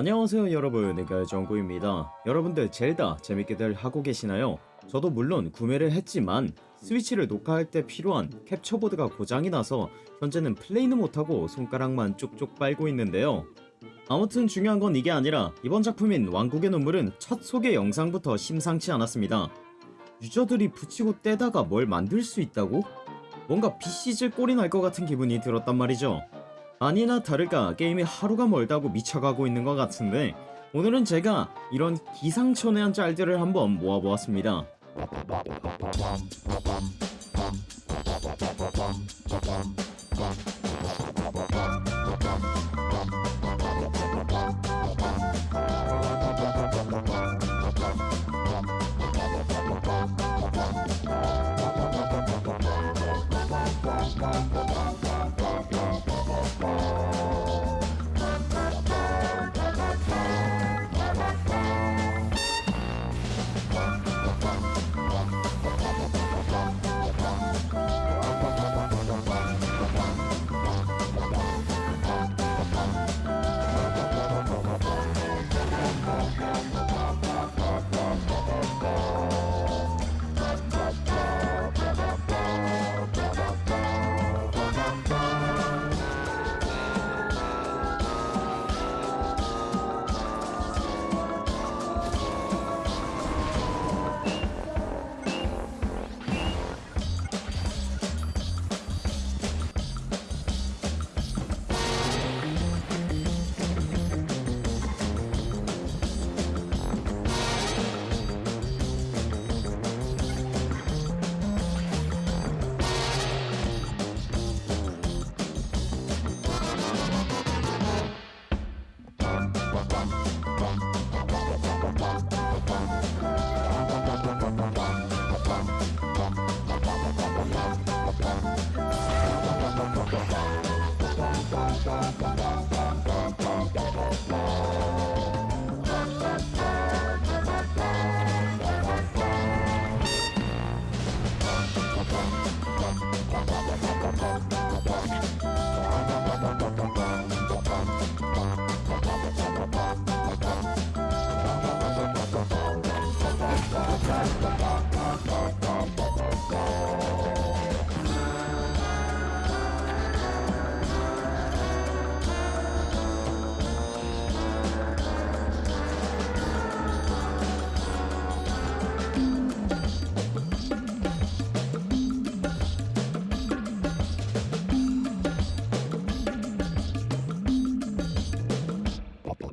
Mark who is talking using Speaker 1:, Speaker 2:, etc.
Speaker 1: 안녕하세요 여러분. 내가 정구입니다. 여러분들 젤다 재밌게들 하고 계시나요? 저도 물론 구매를 했지만 스위치를 녹화할 때 필요한 캡처보드가 고장이 나서 현재는 플레이는 못하고 손가락만 쭉쭉 빨고 있는데요. 아무튼 중요한 건 이게 아니라 이번 작품인 왕국의 눈물은 첫 소개 영상부터 심상치 않았습니다. 유저들이 붙이고 떼다가 뭘 만들 수 있다고? 뭔가 BC질 꼴이 날 것 같은 기분이 들었단 말이죠 아니나 다를까 게임이 하루가 멀다고 미쳐가고 있는 것 같은데 오늘은 제가 이런 기상천외한 짤들을 한번 모아보았습니다 Bye.